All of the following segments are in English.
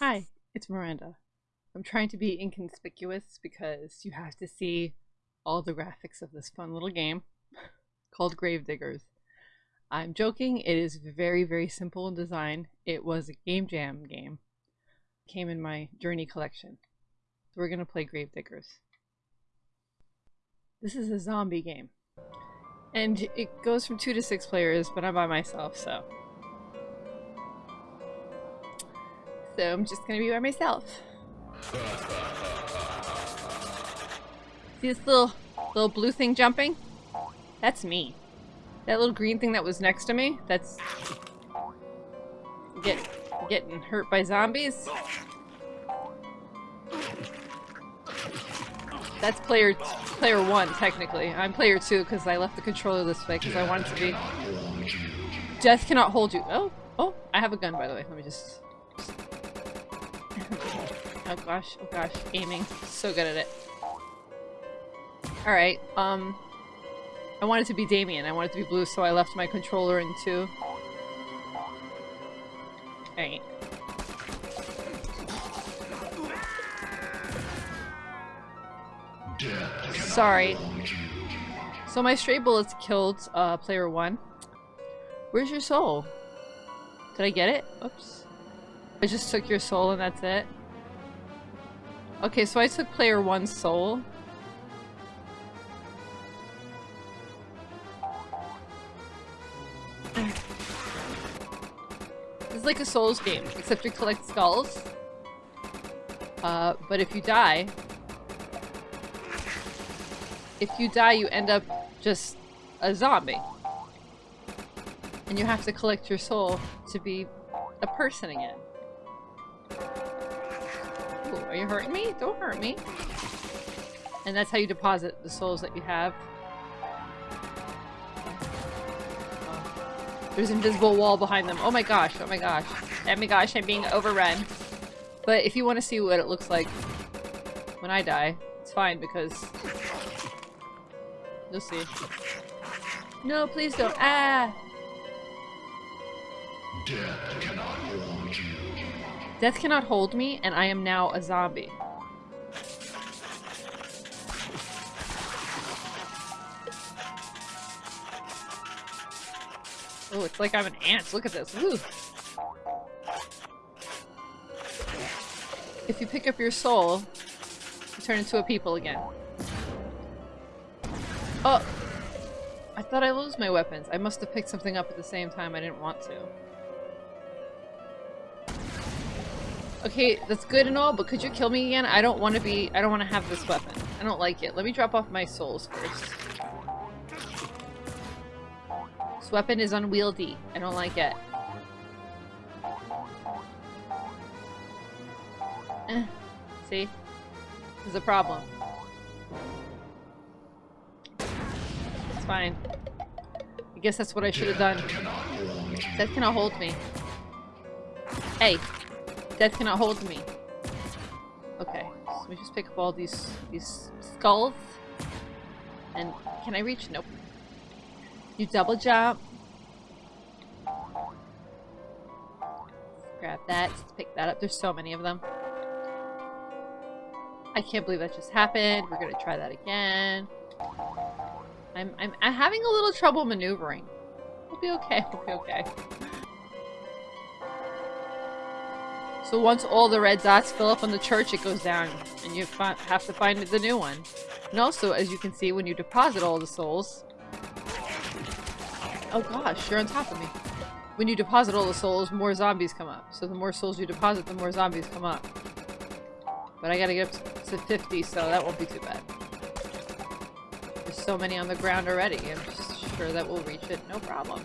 Hi, it's Miranda. I'm trying to be inconspicuous because you have to see all the graphics of this fun little game called Gravediggers. I'm joking, it is very, very simple in design. It was a game jam game. came in my Journey collection. So we're going to play Gravediggers. This is a zombie game. And it goes from two to six players, but I'm by myself, so. So I'm just gonna be by myself. See this little little blue thing jumping? That's me. That little green thing that was next to me, that's get getting hurt by zombies. That's player player one, technically. I'm player two because I left the controller this way because I wanted to be. Death cannot hold you. Oh, oh, I have a gun by the way. Let me just. Oh gosh, oh gosh, aiming. So good at it. Alright, um. I wanted to be Damien. I wanted to be blue, so I left my controller in two. Alright. Sorry. So my stray bullets killed uh, player one. Where's your soul? Did I get it? Oops. I just took your soul and that's it. Okay, so I took player one's soul. This is like a Souls game, except you collect skulls. Uh, but if you die, if you die, you end up just a zombie. And you have to collect your soul to be a person again. Are you hurting me? Don't hurt me. And that's how you deposit the souls that you have. There's an invisible wall behind them. Oh my gosh, oh my gosh. Oh my gosh, I'm being overrun. But if you want to see what it looks like when I die, it's fine because You'll see. No, please don't. Ah! Death cannot hold you. Death cannot hold me, and I am now a zombie. Oh, it's like I'm an ant. Look at this. Woo. If you pick up your soul, you turn into a people again. Oh! I thought I lost my weapons. I must have picked something up at the same time I didn't want to. Okay, that's good and all, but could you kill me again? I don't want to be- I don't want to have this weapon. I don't like it. Let me drop off my souls first. This weapon is unwieldy. I don't like it. Eh. See? This is a problem. It's fine. I guess that's what I should have done. That cannot hold me. Hey! Death cannot hold me. Okay, so let me just pick up all these these skulls. And can I reach? Nope. You double jump. Grab that. Let's pick that up. There's so many of them. I can't believe that just happened. We're gonna try that again. I'm, I'm, I'm having a little trouble maneuvering. We'll be okay, we'll be okay. So once all the red dots fill up on the church, it goes down, and you have to find the new one. And also, as you can see, when you deposit all the souls... Oh gosh, you're on top of me. When you deposit all the souls, more zombies come up. So the more souls you deposit, the more zombies come up. But I gotta get up to 50, so that won't be too bad. There's so many on the ground already. I'm just sure that we'll reach it. No problem.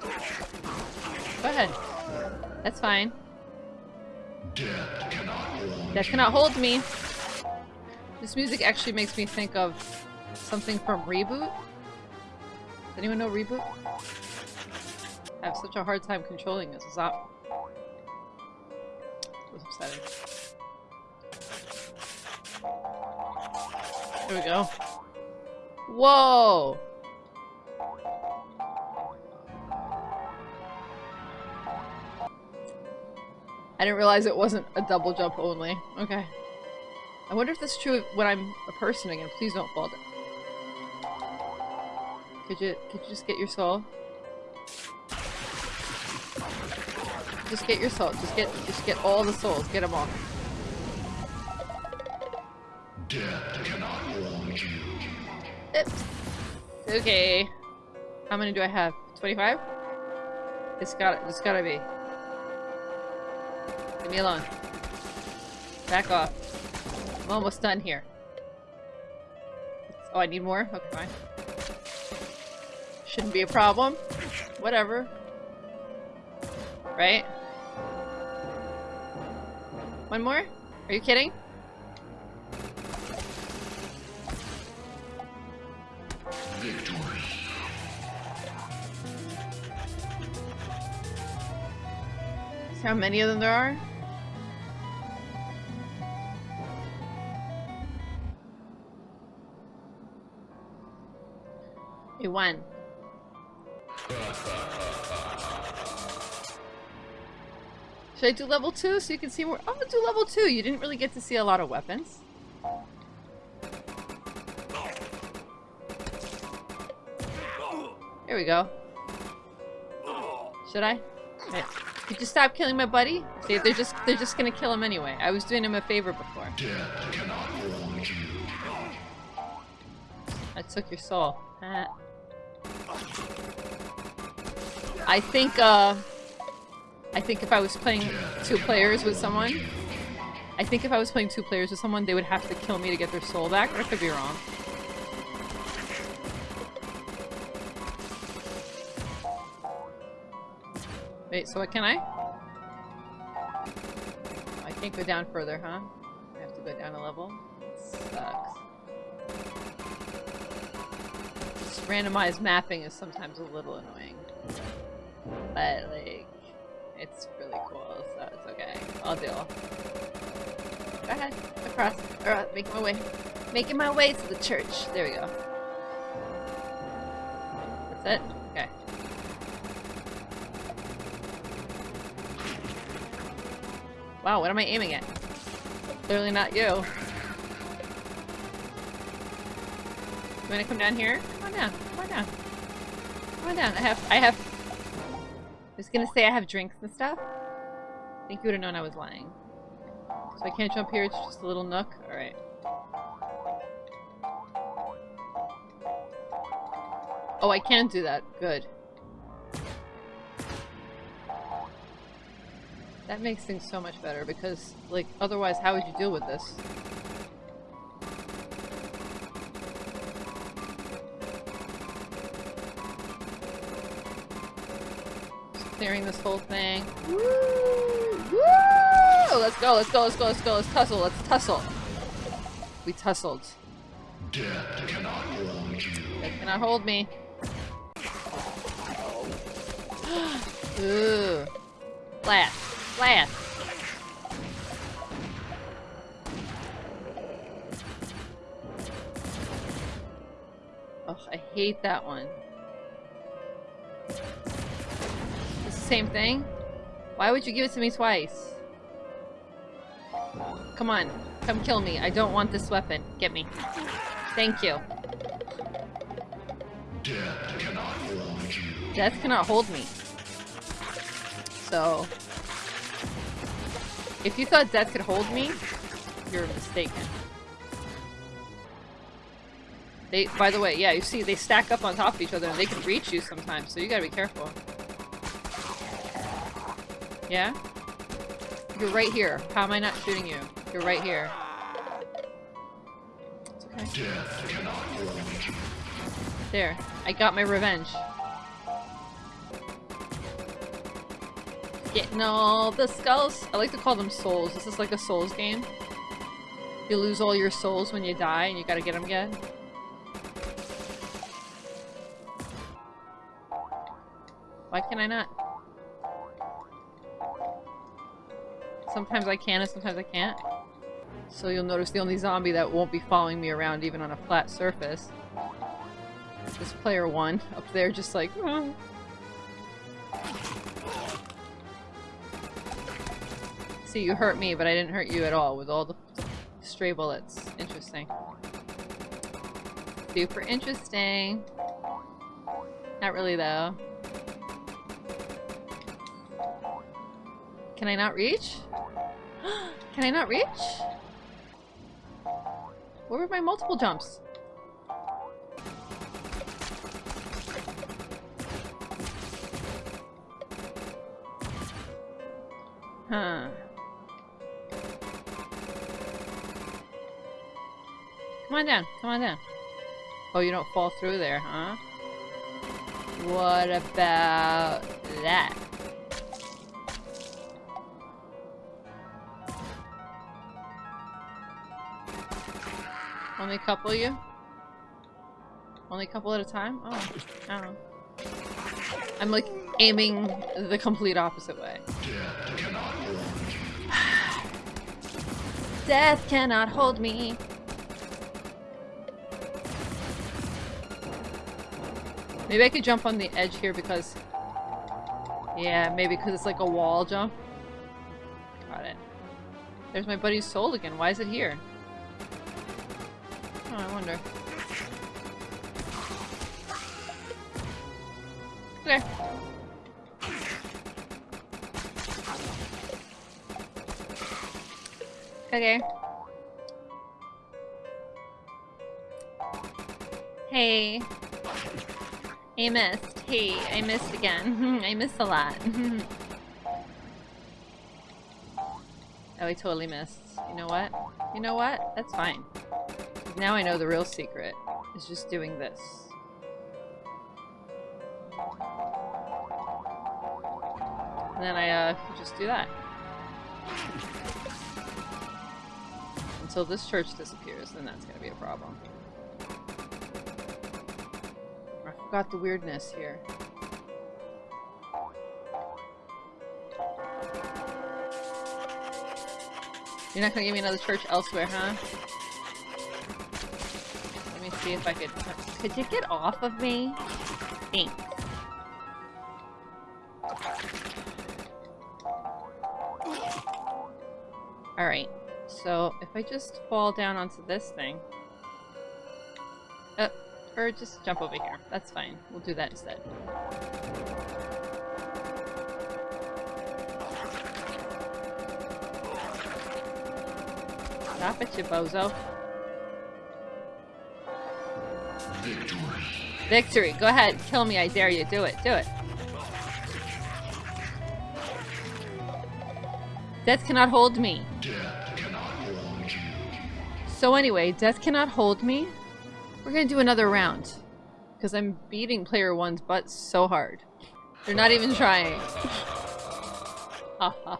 Go ahead. That's fine. Death cannot That cannot hold me. This music actually makes me think of something from Reboot. Does anyone know Reboot? I have such a hard time controlling this. Stop. It was upsetting. There we go. Whoa! I didn't realize it wasn't a double jump only. Okay. I wonder if that's true when I'm a person again. Please don't fall down. Could you could you just get your soul? Just get your soul. Just get just get all the souls. Get them all. Death cannot hold you. Oops. Okay. How many do I have? 25? It's gotta, it's gotta be. Leave me alone. Back off. I'm almost done here. Oh, I need more? Okay, fine. Shouldn't be a problem. Whatever. Right? One more? Are you kidding? Victory. See how many of them there are? Should I do level 2 so you can see more? I'm gonna do level 2. You didn't really get to see a lot of weapons. Here we go. Should I? Wait. Could you stop killing my buddy? See, they're just they're just gonna kill him anyway. I was doing him a favor before. Death cannot hold you. I took your soul. Ah. I think uh I think if I was playing two players with someone I think if I was playing two players with someone they would have to kill me to get their soul back, but I could be wrong. Wait, so what can I? Oh, I can't go down further, huh? I have to go down a level? Sucks. This randomized mapping is sometimes a little annoying. But, like, it's really cool, so it's okay. I'll deal. Go ahead. Across. Or, uh, making my way. Making my way to the church. There we go. That's it? Okay. Wow, what am I aiming at? Clearly not you. You wanna come down here? Come on down. Come on down. Come on down. I have I have was gonna say I have drinks and stuff. I think you would have known I was lying. So I can't jump here, it's just a little nook? Alright. Oh, I can do that. Good. That makes things so much better because, like, otherwise how would you deal with this? Clearing this whole thing. Woo! Woo! Let's go, let's go, let's go, let's go, let's tussle, let's tussle. We tussled. Death cannot hold you. They cannot hold me. Ooh. Flat. Flat. Ugh, I hate that one. Same thing? Why would you give it to me twice? Come on. Come kill me. I don't want this weapon. Get me. Thank you. Death cannot hold you. Death cannot hold me. So, if you thought death could hold me, you're mistaken. They, by the way, yeah, you see, they stack up on top of each other and they can reach you sometimes, so you gotta be careful. Yeah? You're right here. How am I not shooting you? You're right here. It's okay. There. I got my revenge. Getting all the skulls. I like to call them souls. This is like a souls game. You lose all your souls when you die and you gotta get them again. Why can I not? Sometimes I can and sometimes I can't. So you'll notice the only zombie that won't be following me around even on a flat surface this player one up there just like "Oh." See, you hurt me, but I didn't hurt you at all with all the stray bullets. Interesting. Super interesting. Not really, though. Can I not reach? Can I not reach? Where were my multiple jumps? Huh. Come on down. Come on down. Oh, you don't fall through there, huh? What about that? Only a couple you? Only a couple at a time? Oh, know. I'm like aiming the complete opposite way. Death cannot hold you. Death cannot hold me. Maybe I could jump on the edge here because... Yeah, maybe because it's like a wall jump. Got it. There's my buddy's soul again. Why is it here? Oh, I wonder. Okay. Okay. Hey. I missed. Hey, I missed again. I missed a lot. oh, I totally missed. You know what? You know what? That's fine. Now I know the real secret. Is just doing this. And then I, uh, just do that. Until this church disappears, then that's gonna be a problem. I forgot the weirdness here. You're not gonna give me another church elsewhere, huh? See if I could... Could you get off of me? Thanks. Alright, so if I just fall down onto this thing... Uh, or just jump over here. That's fine. We'll do that instead. Stop it, you bozo. Victory. Go ahead. Kill me. I dare you. Do it. Do it. Death cannot hold me. Cannot hold. So anyway, death cannot hold me. We're gonna do another round. Because I'm beating player one's butt so hard. They're not even trying. Ha ha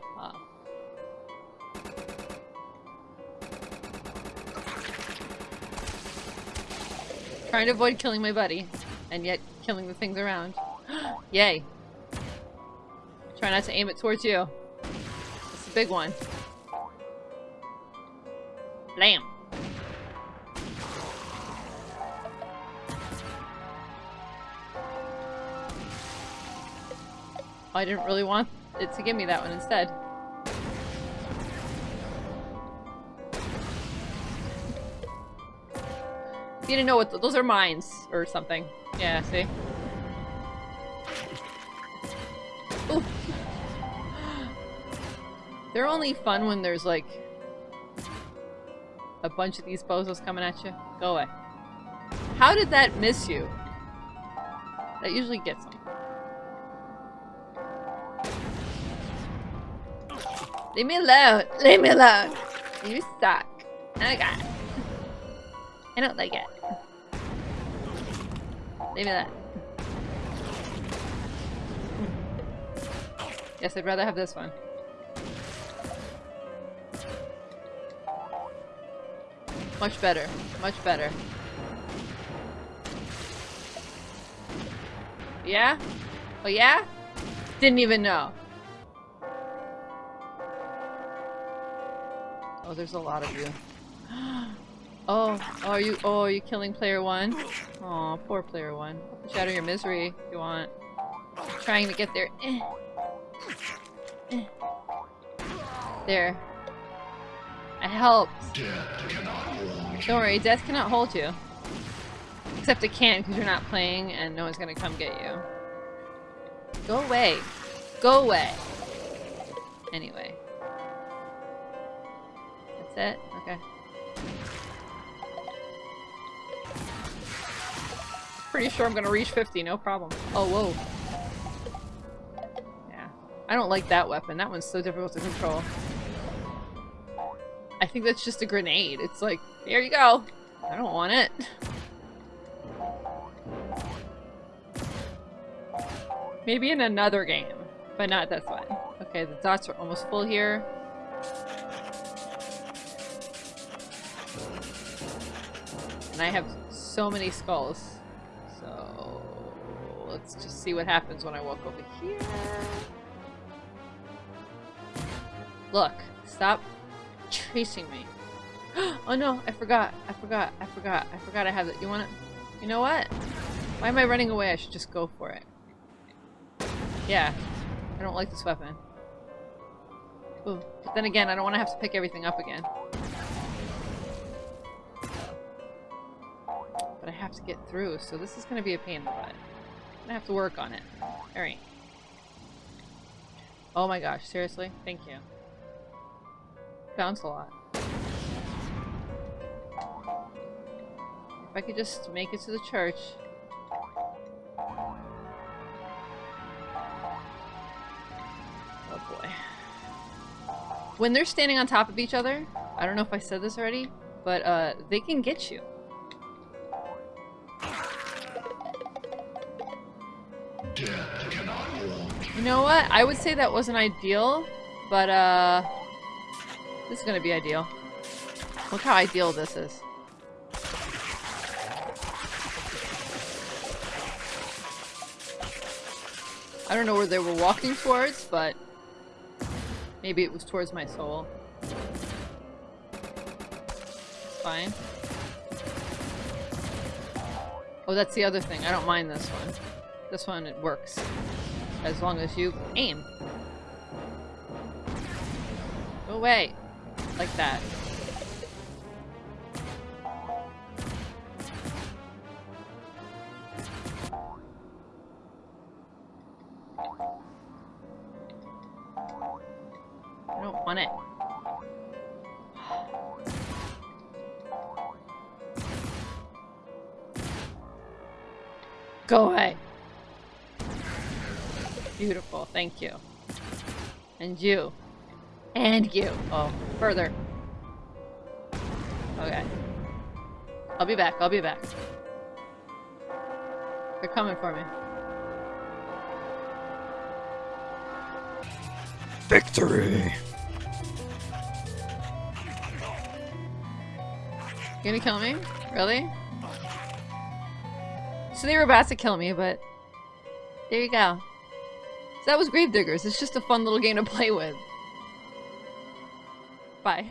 Trying to avoid killing my buddy. And yet killing the things around. Yay. Try not to aim it towards you. It's a big one. Blam. I didn't really want it to give me that one instead. You didn't know what th those are mines or something. Yeah, see? Ooh. They're only fun when there's like a bunch of these bozos coming at you. Go away. How did that miss you? That usually gets them. Leave me alone. Leave me alone. You suck. Oh. I don't like it. Leave me that. Yes, I'd rather have this one. Much better. Much better. Yeah? Oh yeah? Didn't even know. Oh, there's a lot of you. Oh, oh, are you? Oh, are you killing player one? Oh, poor player one. Shatter your misery if you want. Trying to get there. Eh. Eh. There. I helped. Don't worry, death cannot hold you. Except it can because you're not playing and no one's gonna come get you. Go away. Go away. Anyway. That's it? Okay. Pretty sure I'm gonna reach 50, no problem. Oh, whoa. Yeah. I don't like that weapon. That one's so difficult to control. I think that's just a grenade. It's like, here you go. I don't want it. Maybe in another game, but not this one. Okay, the dots are almost full here. And I have so many skulls. Let's just see what happens when I walk over here. Look, stop chasing me. oh no, I forgot. I forgot. I forgot. I forgot I have it. You wanna... You know what? Why am I running away? I should just go for it. Yeah. I don't like this weapon. Ooh. But then again, I don't want to have to pick everything up again. But I have to get through, so this is going to be a pain in the butt. To have to work on it. Alright. Oh my gosh, seriously? Thank you. Bounce a lot. If I could just make it to the church. Oh boy. When they're standing on top of each other, I don't know if I said this already, but uh, they can get you. You know what? I would say that wasn't ideal, but uh, this is gonna be ideal. Look how ideal this is. I don't know where they were walking towards, but maybe it was towards my soul. It's fine. Oh, that's the other thing. I don't mind this one. This one, it works. As long as you aim. Go away. Like that. I don't want it. Go away. Beautiful, thank you. And you. And you. Oh, further. Okay. I'll be back, I'll be back. They're coming for me. Victory! You gonna kill me? Really? So they were about to kill me, but there you go. So that was Gravediggers. It's just a fun little game to play with. Bye.